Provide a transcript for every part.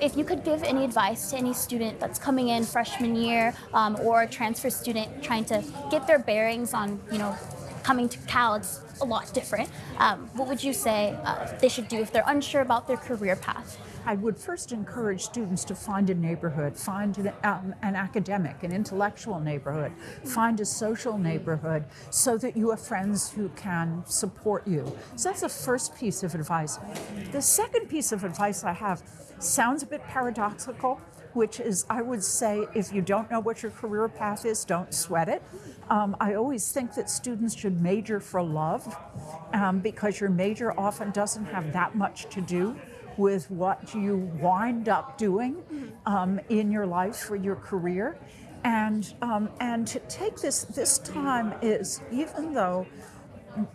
if you could give any advice to any student that's coming in freshman year um, or a transfer student trying to get their bearings on, you know, coming to Cal, it's a lot different. Um, what would you say uh, they should do if they're unsure about their career path? I would first encourage students to find a neighborhood, find an, um, an, academic, an intellectual neighborhood, find a social neighborhood so that you have friends who can support you. So that's the first piece of advice. The second piece of advice I have sounds a bit paradoxical, which is I would say if you don't know what your career path is, don't sweat it. Um, I always think that students should major for love um, because your major often doesn't have that much to do with what you wind up doing um, in your life for your career. And, um, and to take this, this time is, even though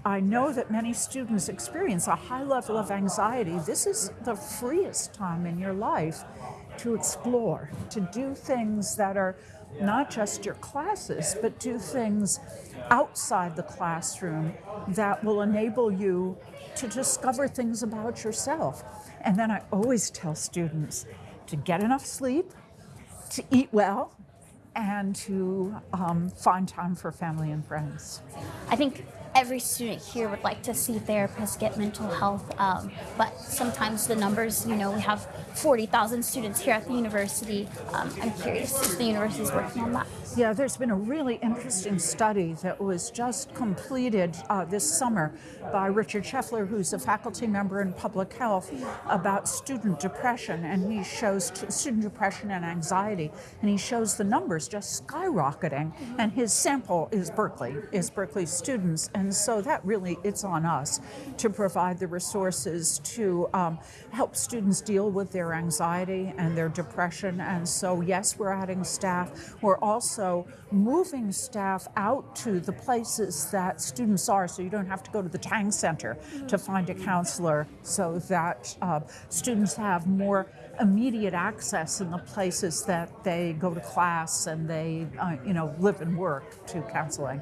I know that many students experience a high level of anxiety, this is the freest time in your life to explore, to do things that are not just your classes, but do things outside the classroom that will enable you to discover things about yourself. And then I always tell students to get enough sleep, to eat well, and to um, find time for family and friends. I think every student here would like to see therapists get mental health, um, but sometimes the numbers, you know, we have 40,000 students here at the university. Um, I'm curious if the university is working on that. Yeah, there's been a really interesting study that was just completed uh, this summer by Richard Scheffler, who's a faculty member in public health, about student depression. And he shows student depression and anxiety, and he shows the numbers just skyrocketing. And his sample is Berkeley, is Berkeley students. And so that really, it's on us to provide the resources to um, help students deal with their anxiety and their depression. And so, yes, we're adding staff. We're also also moving staff out to the places that students are so you don't have to go to the Tang Center to find a counselor so that uh, students have more immediate access in the places that they go to class and they uh, you know live and work to counseling.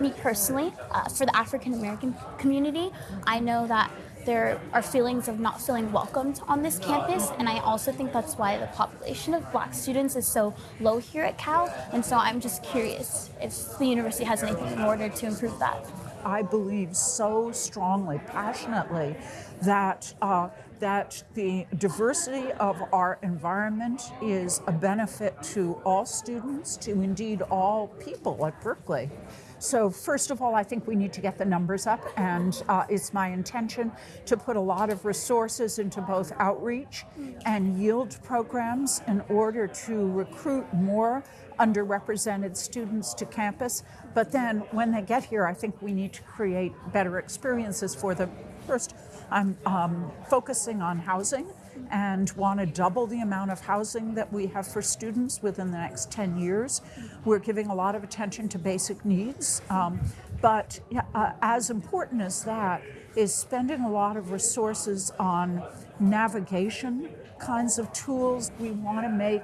Me personally, uh, for the African American community, I know that there are feelings of not feeling welcomed on this campus, and I also think that's why the population of black students is so low here at Cal, and so I'm just curious if the university has anything in order to improve that. I believe so strongly, passionately, that uh, that the diversity of our environment is a benefit to all students, to indeed all people at Berkeley. So first of all, I think we need to get the numbers up and uh, it's my intention to put a lot of resources into both outreach and yield programs in order to recruit more underrepresented students to campus. But then when they get here, I think we need to create better experiences for them. First, I'm um, focusing on housing and want to double the amount of housing that we have for students within the next 10 years. We're giving a lot of attention to basic needs, um, but uh, as important as that is spending a lot of resources on navigation kinds of tools. We want to make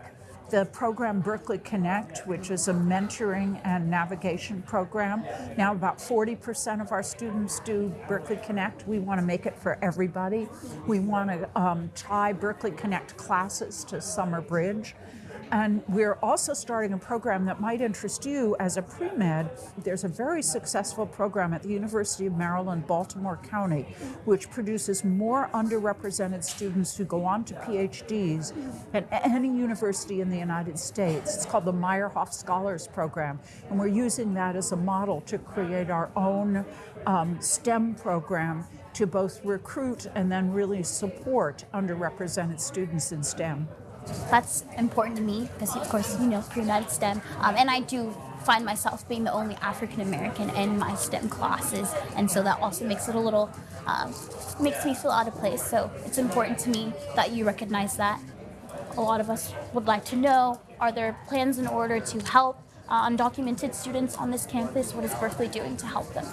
the program Berkeley Connect, which is a mentoring and navigation program. Now about 40% of our students do Berkeley Connect. We want to make it for everybody. We want to um, tie Berkeley Connect classes to Summer Bridge. And we're also starting a program that might interest you as a pre-med. There's a very successful program at the University of Maryland, Baltimore County, which produces more underrepresented students who go on to PhDs at any university in the United States. It's called the Meyerhoff Scholars Program. And we're using that as a model to create our own um, STEM program to both recruit and then really support underrepresented students in STEM. That's important to me because, of course, you know, pre-med STEM. Um, and I do find myself being the only African American in my STEM classes, and so that also makes it a little, um, makes me feel out of place. So it's important to me that you recognize that. A lot of us would like to know, are there plans in order to help uh, undocumented students on this campus? What is Berkeley doing to help them?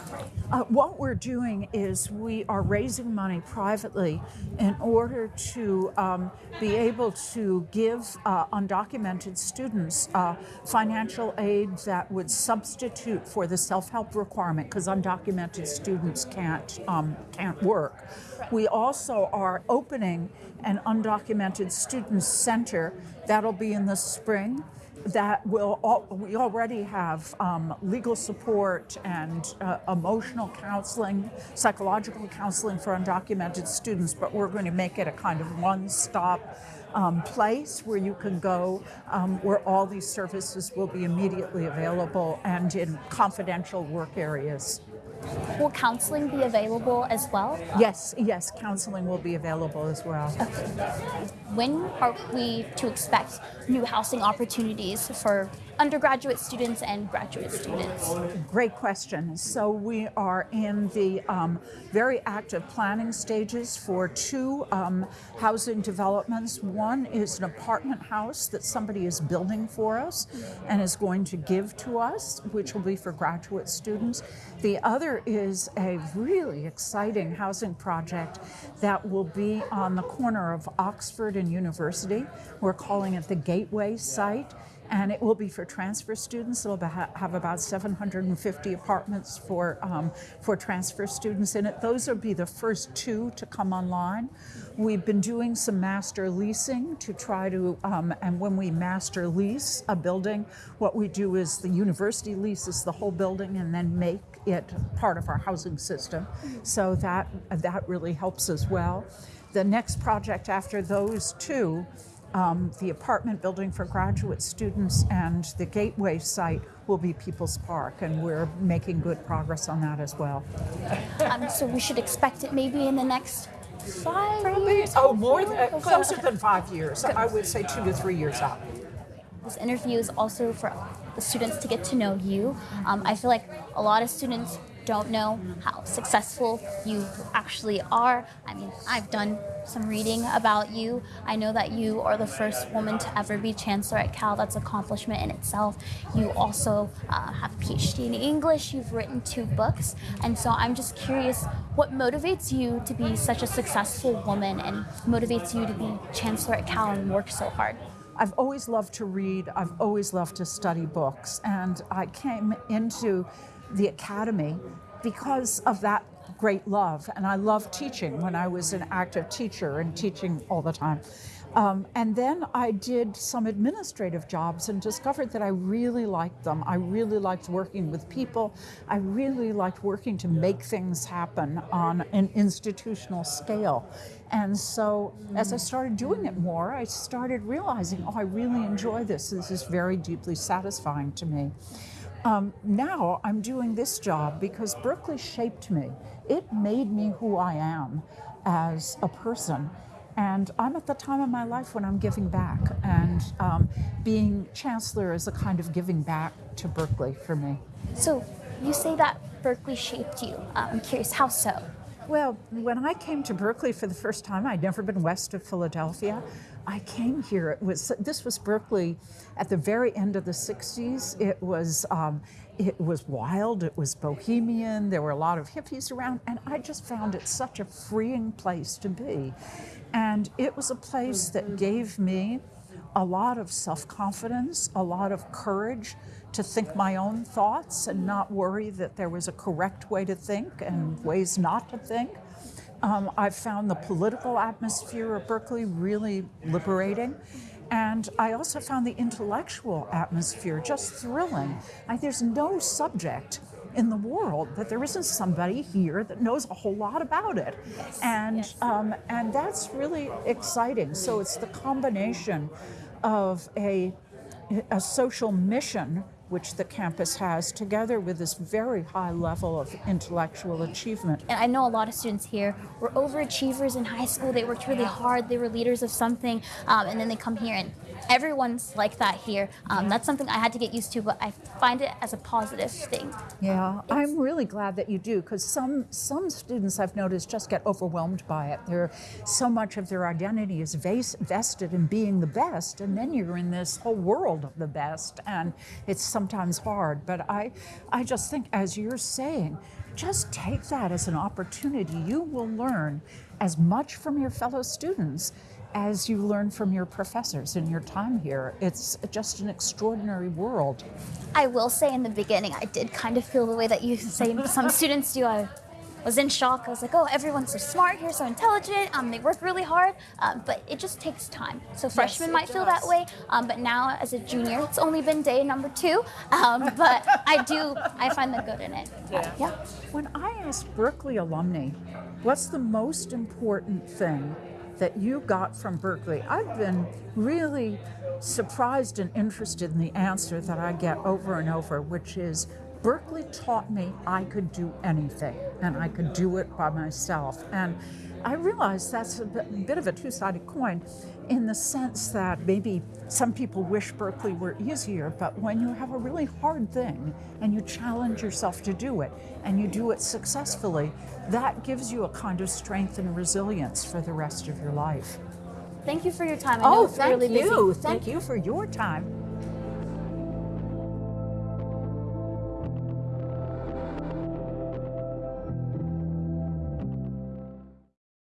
Uh, what we're doing is we are raising money privately in order to um, be able to give uh, undocumented students uh, financial aid that would substitute for the self-help requirement because undocumented students can't um, can't work. We also are opening an undocumented student center that'll be in the spring that will al- we already have um, legal support and uh, emotional counseling psychological counseling for undocumented students but we're going to make it a kind of one-stop um, place where you can go um, where all these services will be immediately available and in confidential work areas. Will counseling be available as well? yes yes counseling will be available as well When are we to expect new housing opportunities for undergraduate students and graduate students? Great question. So we are in the um, very active planning stages for two um, housing developments. One is an apartment house that somebody is building for us and is going to give to us, which will be for graduate students. The other is a really exciting housing project that will be on the corner of Oxford University. We're calling it the Gateway site and it will be for transfer students. It'll have about 750 apartments for um, for transfer students in it. Those will be the first two to come online. We've been doing some master leasing to try to, um, and when we master lease a building, what we do is the university leases the whole building and then make it part of our housing system. So that that really helps as well. The next project after those two um, the apartment building for graduate students and the Gateway site will be People's Park, and we're making good progress on that as well. Um, so we should expect it maybe in the next five years. Oh, more than, closer than five years. I would say two to three years out. This interview is also for the students to get to know you. Um, I feel like a lot of students don't know how successful you actually are. I mean, I've done some reading about you. I know that you are the first woman to ever be chancellor at Cal. That's accomplishment in itself. You also uh, have a PhD in English. You've written two books, and so I'm just curious, what motivates you to be such a successful woman, and motivates you to be chancellor at Cal and work so hard? I've always loved to read. I've always loved to study books. And I came into the academy because of that great love. And I loved teaching when I was an active teacher and teaching all the time. Um, and then I did some administrative jobs and discovered that I really liked them. I really liked working with people. I really liked working to make things happen on an institutional scale. And so as I started doing it more, I started realizing, oh, I really enjoy this. This is very deeply satisfying to me. Um, now I'm doing this job because Berkeley shaped me. It made me who I am as a person. And I'm at the time of my life when I'm giving back. And um, being chancellor is a kind of giving back to Berkeley for me. So you say that Berkeley shaped you. Uh, I'm curious, how so? Well, when I came to Berkeley for the first time, I'd never been west of Philadelphia. I came here. It was this was Berkeley at the very end of the '60s. It was um, it was wild. It was bohemian. There were a lot of hippies around, and I just found it such a freeing place to be. And it was a place that gave me a lot of self confidence, a lot of courage to think my own thoughts and not worry that there was a correct way to think and ways not to think. Um, I've found the political atmosphere of Berkeley really liberating. And I also found the intellectual atmosphere just thrilling. Like, there's no subject in the world that there isn't somebody here that knows a whole lot about it. And, yes. um, and that's really exciting. So it's the combination of a, a social mission which the campus has, together with this very high level of intellectual achievement. And I know a lot of students here were overachievers in high school. They worked really hard. They were leaders of something, um, and then they come here, and everyone's like that here. Um, that's something I had to get used to, but I find it as a positive thing. Yeah, I'm really glad that you do because some some students I've noticed just get overwhelmed by it. They're so much of their identity is ves- vested in being the best, and then you're in this whole world of the best, and it's some sometimes hard, but I, I just think, as you're saying, just take that as an opportunity. You will learn as much from your fellow students as you learn from your professors in your time here. It's just an extraordinary world. I will say in the beginning, I did kind of feel the way that you say some students do. I was in shock. I was like, oh, everyone's so smart here, so intelligent. Um, they work really hard, um, but it just takes time. So freshmen it might feel that way, um, but now as a junior, it's only been day number two. Um, but I do, I find the good in it. Uh, yeah. When I ask Berkeley alumni, what's the most important thing that you got from Berkeley? I've been really surprised and interested in the answer that I get over and over, which is Berkeley taught me I could do anything and I could do it by myself. And I realize that's a bit, of a two sided coin in the sense that maybe some people wish Berkeley were easier, but when you have a really hard thing and you challenge yourself to do it and you do it successfully, that gives you a kind of strength and resilience for the rest of your life. Thank you for your time. I know Oh, thank really busy. you. Thank you for your time.